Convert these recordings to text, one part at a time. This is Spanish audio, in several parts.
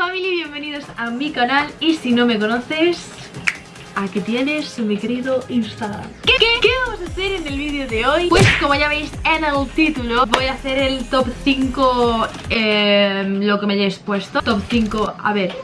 family, bienvenidos a mi canal. Y si no me conoces, aquí tienes mi querido Instagram. ¿Qué, qué, vamos a hacer en el vídeo de hoy? Pues como ya veis en el título Voy a hacer el top 5, eh, lo que me hayáis puesto. Top 5, a ver,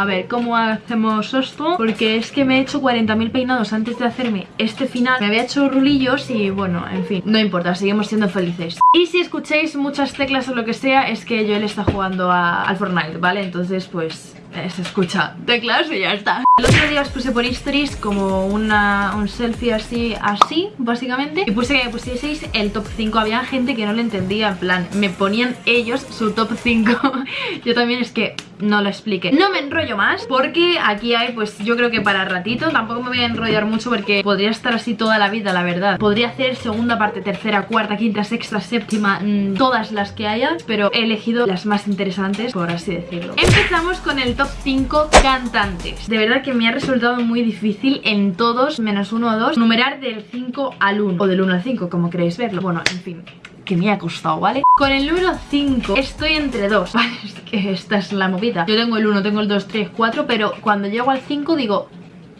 a ver, ¿cómo hacemos esto? Porque es que me he hecho 40.000 peinados antes de hacerme este final Me había hecho rulillos y bueno, en fin No importa, seguimos siendo felices Y si escucháis muchas teclas o lo que sea Es que Joel está jugando al Fortnite, ¿vale? Entonces pues se escucha. Teclas y ya está. El otro día os puse por stories como una, un selfie así, así, básicamente. Y puse que me pusieseis el top 5 Había gente que no lo entendía, en plan Me ponían ellos su top 5 Yo también es que no lo explique No me enrollo más porque aquí hay pues yo creo que para ratito. Tampoco me voy a enrollar mucho porque podría estar así toda la vida la verdad. Podría hacer segunda parte, tercera, cuarta, quinta, sexta, séptima mm, Todas las que haya Pero he elegido las más interesantes por así decirlo. Empezamos con el top 5 cantantes De verdad que me ha resultado muy difícil en todos menos uno o dos Numerar del 5 al 1 O del 1 al 5 como queréis verlo Bueno, en fin que me ha costado, ¿vale? Con el número 5 estoy entre dos, ¿vale? Es que esta es la movida Yo tengo el 1, tengo el 2, 3, 4 Pero cuando llego al 5 digo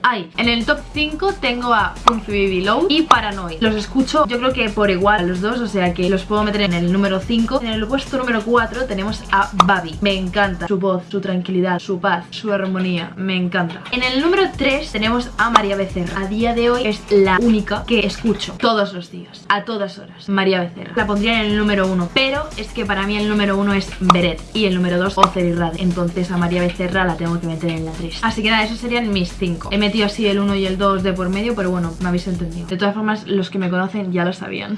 Ay, en el top 5 tengo a Funky Baby Low y Paranoid. Los escucho yo creo que por igual a los dos, o sea que los puedo meter en el número 5 En el puesto número 4 tenemos a Babi. Me encanta su voz, su tranquilidad, su paz, su armonía, me encanta. En el número 3 tenemos a María Becerra. A día de hoy es la única que escucho todos los días, a todas horas María Becerra. La pondría en el número 1, pero es que para mí el número 1 es Beret Y el número 2 Ocer y Rad. Entonces a María Becerra la tengo que meter en la 3 Así que nada, esos serían mis 5 metido así el 1 y el 2 de por medio, pero bueno, me habéis entendido. De todas formas, los que me conocen ya lo sabían.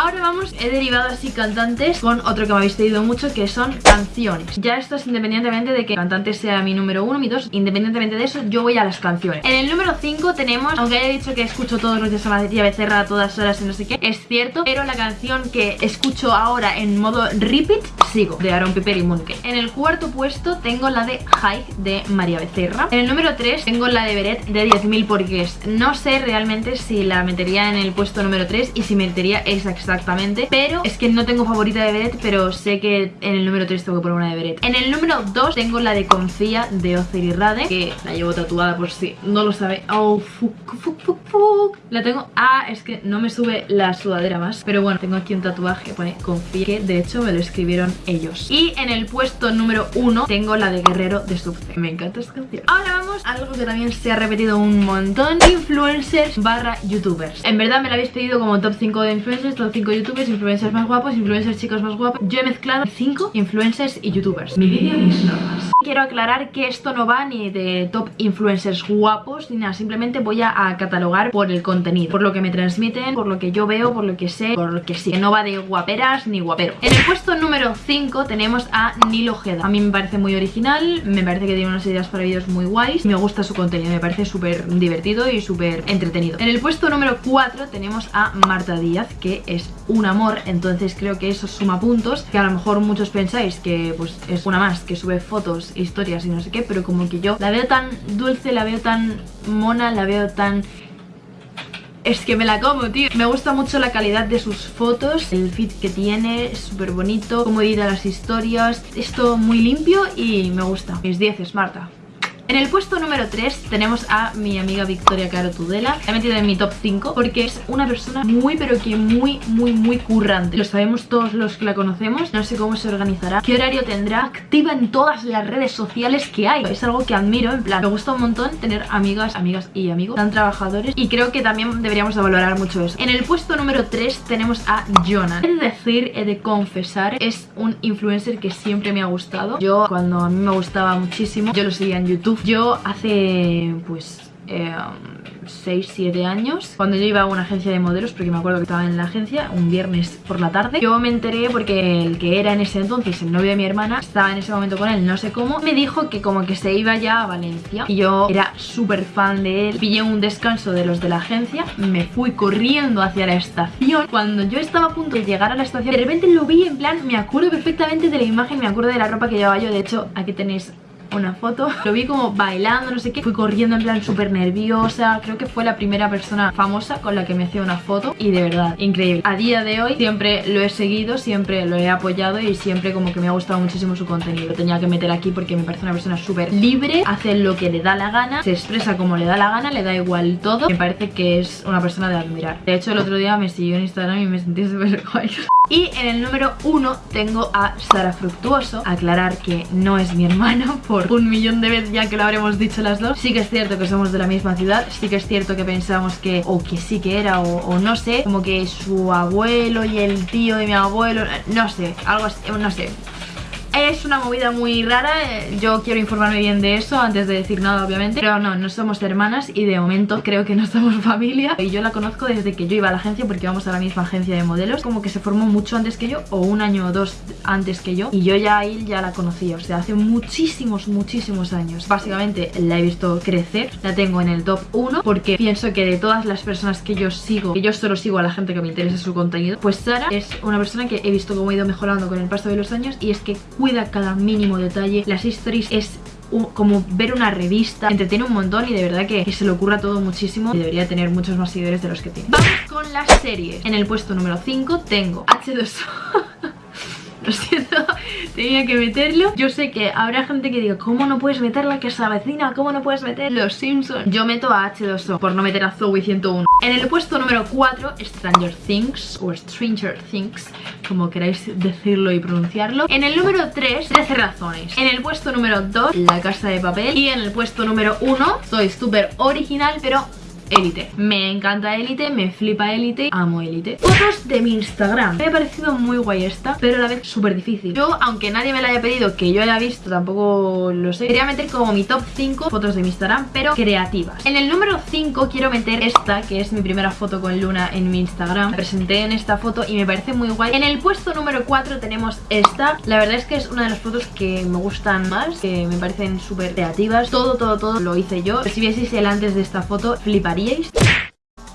Ahora vamos, he derivado así cantantes con otro que me habéis pedido mucho, que son canciones. Ya esto es independientemente de que cantante sea mi número 1, mi 2, independientemente de eso, yo voy a las canciones. En el número 5 tenemos, aunque haya dicho que escucho todos los días a María Becerra a todas horas y no sé qué, es cierto, pero la canción que escucho ahora en modo repeat, sigo, de Aaron Piper y Munke. En el cuarto puesto tengo la de High de María Becerra. En el número 3 tengo la de Beret de 10 10.000 porque no sé realmente si la metería en el puesto número 3 y si metería esa exactamente Pero es que no tengo favorita de Beret, pero sé que en el número 3 tengo que poner una de Beret. En el número 2 tengo la de Confía de Ocer y Rade, que la llevo tatuada por si no lo sabe. Oh, fuck, fuck, fuck, fuck. La tengo... Ah, es que no me sube la sudadera más Pero bueno, tengo aquí un tatuaje que pone Confía, que de hecho me lo escribieron ellos. Y en el puesto número 1 tengo la de Guerrero de Subce Me encanta esta canción. Ahora vamos a algo que también se ha repetido un un montón. Influencers barra youtubers. En verdad me lo habéis pedido como top 5 de influencers Top 5 youtubers, influencers más guapos Influencers chicos más guapos. Yo he mezclado 5 influencers y youtubers. Mi vídeo y mis normas Quiero aclarar que esto no va ni de top influencers guapos Ni nada, simplemente voy a, catalogar por el contenido Por lo que me transmiten, por lo que yo veo, por lo que sé Por lo que sí, no va de guaperas ni guapero. En el puesto número 5 tenemos a Nilo Ojeda. A mí me parece muy original Me parece que tiene unas ideas para vídeos muy guays. Me gusta su contenido, me parece súper divertido y súper entretenido. En el puesto número 4 tenemos a Marta Díaz, que es un amor, entonces creo que eso suma puntos, que a lo mejor muchos pensáis que pues es una más, que sube fotos, historias y no sé qué, pero como que yo la veo tan dulce, la veo tan mona, la veo tan es que me la como, tío. Me gusta mucho la calidad de sus fotos. El fit que tiene, es súper bonito Cómo edita las historias. Esto muy limpio y me gusta. Mis 10 es Marta en el puesto número 3 tenemos a mi amiga Victoria Caro Tudela La he metido en mi top 5 porque es una persona muy pero que muy muy muy currante. Lo sabemos todos los que la conocemos No sé cómo se organizará, qué horario tendrá Activa en todas las redes sociales que hay. Es algo que admiro, en plan, me gusta un montón tener amigas, amigas y amigos tan trabajadores Y creo que también deberíamos de valorar mucho eso. En el puesto número 3 tenemos a Jonah He de decir, he de confesar, es un influencer que siempre me ha gustado. Yo cuando a mí me gustaba muchísimo, yo lo seguía en YouTube yo hace pues 6, eh, 7 años Cuando yo iba a una agencia de modelos Porque me acuerdo que estaba en la agencia Un viernes por la tarde Yo me enteré porque el que era en ese entonces El novio de mi hermana Estaba en ese momento con él, no sé cómo Me dijo que como que se iba ya a Valencia Y yo era súper fan de él Pillé un descanso de los de la agencia Me fui corriendo hacia la estación Cuando yo estaba a punto de llegar a la estación De repente lo vi en plan Me acuerdo perfectamente de la imagen Me acuerdo de la ropa que llevaba yo De hecho, aquí tenéis una foto Lo vi como bailando, no sé qué. Fui corriendo en plan súper nerviosa. Creo que fue la primera persona famosa con la que me hacía una foto Y de verdad, increíble. A día de hoy siempre lo he seguido, siempre lo he apoyado Y siempre como que me ha gustado muchísimo su contenido. Lo tenía que meter aquí porque me parece una persona súper libre Hace lo que le da la gana Se expresa como le da la gana, le da igual todo. Me parece que es una persona de admirar. De hecho el otro día me siguió en Instagram y me sentí súper guay. Y en el número uno tengo a Sara Fructuoso. Aclarar que no es mi hermana un millón de veces ya que lo habremos dicho las dos. Sí que es cierto que somos de la misma ciudad. Sí que es cierto que pensamos que o que sí que era o, no sé. Como que su abuelo y el tío de mi abuelo No sé, algo así, no sé es una movida muy rara, eh, yo quiero informarme bien de eso antes de decir nada obviamente. Pero no, no somos hermanas y de momento creo que no somos familia. Y yo la conozco desde que yo iba a la agencia porque vamos a la misma agencia de modelos. Como que se formó mucho antes que yo o un año o dos antes que yo. Y yo ya ahí ya la conocía, o sea, hace muchísimos, muchísimos años. Básicamente la he visto crecer, la tengo en el top 1 Porque pienso que de todas las personas que yo sigo, que yo solo sigo a la gente que me interesa su contenido Pues Sara es una persona que he visto cómo ha ido mejorando con el paso de los años Y es que cuida cada mínimo detalle. Las stories es como ver una revista, entretiene un montón y de verdad que, se le ocurra todo muchísimo y debería tener muchos más seguidores de los que tiene. Vamos con las series. En el puesto número 5 tengo H2O. Lo siento, tenía que meterlo. Yo sé que habrá gente que diga ¿Cómo no puedes meterla que es la vecina? ¿Cómo no puedes meter Los Simpsons? Yo meto a H2O por no meter a Zoe 101 En el puesto número 4 Stranger Things o Stranger Things Como queráis decirlo y pronunciarlo. En el número 3 13 razones. En el puesto número 2 La Casa de Papel. Y en el puesto número 1 Soy súper original pero Élite. Me encanta Élite, me flipa Élite, amo Élite. Fotos de mi Instagram. Me ha parecido muy guay esta, pero a la vez súper difícil. Yo, aunque nadie me la haya pedido, que yo haya visto, tampoco lo sé. Quería meter como mi top 5 fotos de mi Instagram, pero creativas. En el número 5 quiero meter esta, que es mi primera foto con Luna en mi Instagram. presenté en esta foto y me parece muy guay. En el puesto número 4 tenemos esta. La verdad es que es una de las fotos que me gustan más, que me parecen súper creativas. Todo, todo, todo lo hice yo. Si vieseis el antes de esta foto, fliparía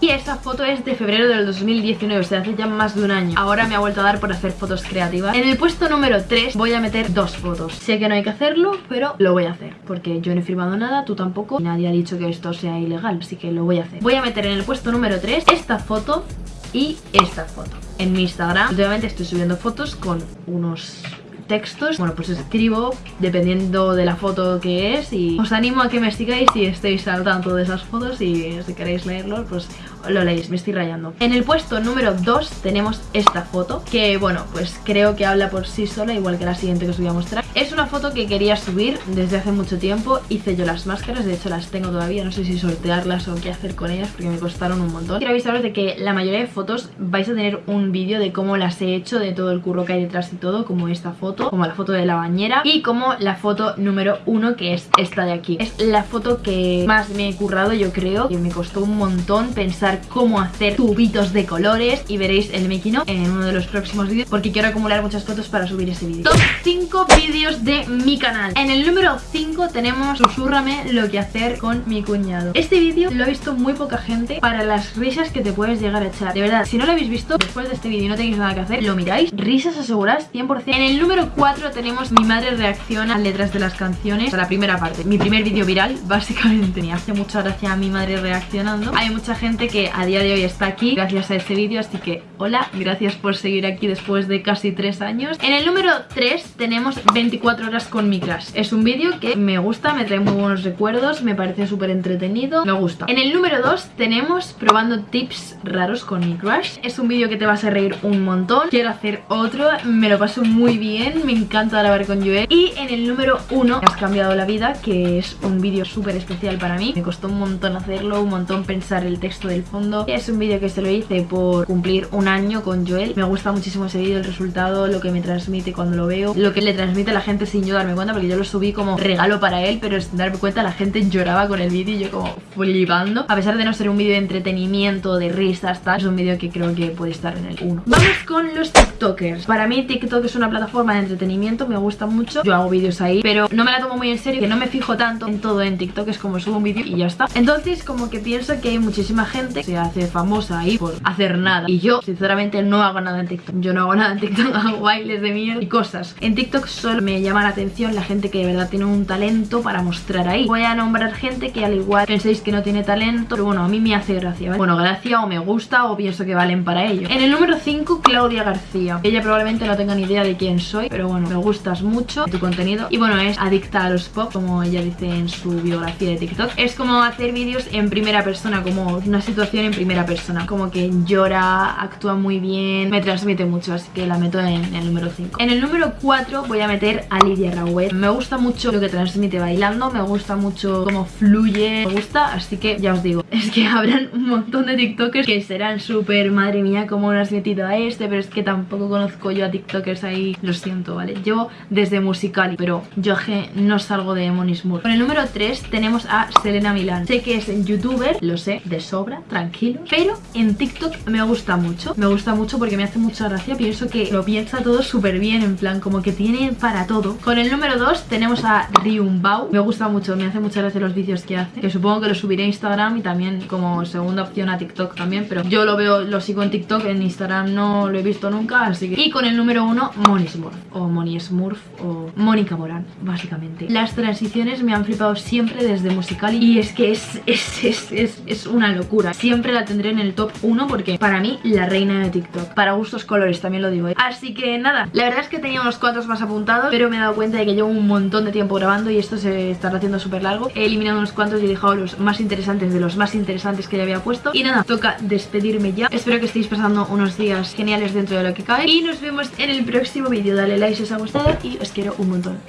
y esta foto es de febrero del 2019, o sea, hace ya más de un año. Ahora me ha vuelto a dar por hacer fotos creativas. En el puesto número 3 voy a meter dos fotos. Sé que no hay que hacerlo, pero lo voy a hacer Porque yo no he firmado nada, tú tampoco Nadie ha dicho que esto sea ilegal, así que lo voy a hacer. Voy a meter en el puesto número 3 esta foto y esta foto. En mi Instagram, últimamente estoy subiendo fotos con unos textos. Bueno, pues escribo dependiendo de la foto que es Y os animo a que me sigáis si estéis al tanto de esas fotos Y si queréis leerlo, pues lo leéis, me estoy rayando. En el puesto número 2 tenemos esta foto Que bueno, pues creo que habla por sí sola Igual que la siguiente que os voy a mostrar. Es una foto que quería subir desde hace mucho tiempo Hice yo las máscaras, de hecho las tengo todavía No sé si sortearlas o qué hacer con ellas Porque me costaron un montón. Quiero avisaros de que la mayoría de fotos vais a tener un vídeo de cómo las he hecho De todo el curro que hay detrás y todo Como esta foto, como la foto de la bañera Y como la foto número 1 que es esta de aquí. Es la foto que más me he currado yo creo Que me costó un montón pensar cómo hacer tubitos de colores y veréis el making en uno de los próximos vídeos porque quiero acumular muchas fotos para subir ese vídeo. Top 5 vídeos de mi canal. En el número 5 tenemos Susúrrame lo que hacer con mi cuñado. Este vídeo lo ha visto muy poca gente para las risas que te puedes llegar a echar. De verdad, si no lo habéis visto después de este vídeo y no tenéis nada que hacer, lo miráis. Risas aseguradas 100%. En el número 4 tenemos Mi madre reacciona a letras de las canciones. La primera parte, mi primer vídeo viral, básicamente. Me hace mucha gracia a mi madre reaccionando. Hay mucha gente que a día de hoy está aquí gracias a este vídeo, así que hola, gracias por seguir aquí después de casi 3 años. En el número 3 tenemos 24 horas con mi crush. Es un vídeo que me gusta, me trae muy buenos recuerdos, me parece súper entretenido, me gusta. En el número 2 tenemos probando tips raros con mi crush. Es un vídeo que te vas a reír un montón. Quiero hacer otro, me lo paso muy bien, me encanta grabar con Joel. Y en el número 1, has cambiado la vida, que es un vídeo súper especial para mí. Me costó un montón hacerlo, un montón pensar el texto del Es un vídeo que se lo hice por cumplir un año con Joel. Me gusta muchísimo ese vídeo, el resultado, lo que me transmite cuando lo veo Lo que le transmite a la gente sin yo darme cuenta Porque yo lo subí como regalo para él Pero sin darme cuenta la gente lloraba con el vídeo Y yo como flipando. A pesar de no ser un vídeo de entretenimiento, de risas, tal Es un vídeo que creo que puede estar en el 1 Vamos con los tiktokers. Para mí TikTok es una plataforma de entretenimiento Me gusta mucho, yo hago vídeos ahí Pero no me la tomo muy en serio Que no me fijo tanto en todo en TikTok Es como subo un vídeo y ya está. Entonces como que pienso que hay muchísima gente se hace famosa ahí por hacer nada. Y yo, sinceramente, no hago nada en TikTok. Yo no hago nada en TikTok, hago bailes de mierda y cosas. En TikTok solo me llama la atención la gente que de verdad tiene un talento para mostrar ahí. Voy a nombrar gente que al igual penséis que no tiene talento, pero bueno, a mí me hace gracia, Bueno, gracia o me gusta o pienso que valen para ello. En el número 5, Claudia García. Ella probablemente no tenga ni idea de quién soy, pero bueno, me gustas mucho tu contenido. Y bueno, es adicta a los pop, como ella dice en su biografía de TikTok. Es como hacer vídeos en primera persona, como una situación en primera persona. Como que llora, actúa muy bien, me transmite mucho, así que la meto en el número 5. En el número 4 voy a meter a Lidia Rauet. Me gusta mucho lo que transmite bailando, me gusta mucho cómo fluye, me gusta, así que ya os digo, es que habrán un montón de TikTokers que serán súper, madre mía, cómo lo has metido a este, pero es que tampoco conozco yo a TikTokers ahí, lo siento, ¿vale? Yo desde musical, pero yo no salgo de Monismur. Con el número 3 tenemos a Selena Milán. Sé que es youtuber, lo sé, de sobra, tranquilo, pero en TikTok me gusta mucho. Me gusta mucho porque me hace mucha gracia, pienso que lo piensa todo súper bien, en plan, como que tiene para todo. Con el número 2 tenemos a Ryumbao. Me gusta mucho, me hace mucha gracia los vídeos que hace, que supongo que lo subiré a Instagram y también como segunda opción a TikTok también, pero yo lo veo, lo sigo en TikTok, en Instagram no lo he visto nunca, así que... Y con el número 1, Moni Smurf, o Moni Smurf, o Mónica Morán, básicamente. Las transiciones me han flipado siempre desde musical y es que es, es, es, es, es una locura. Siempre la tendré en el top 1 porque para mí la reina de TikTok. Para gustos colores, también lo digo. ¿eh? Así que nada, la verdad es que tenía unos cuantos más apuntados, pero me he dado cuenta de que llevo un montón de tiempo grabando y esto se está haciendo súper largo. He eliminado unos cuantos y he dejado los más interesantes de los más interesantes que ya había puesto. Y nada, toca despedirme ya. Espero que estéis pasando unos días geniales dentro de lo que cabe. Y nos vemos en el próximo vídeo. Dale like si os ha gustado y os quiero un montón.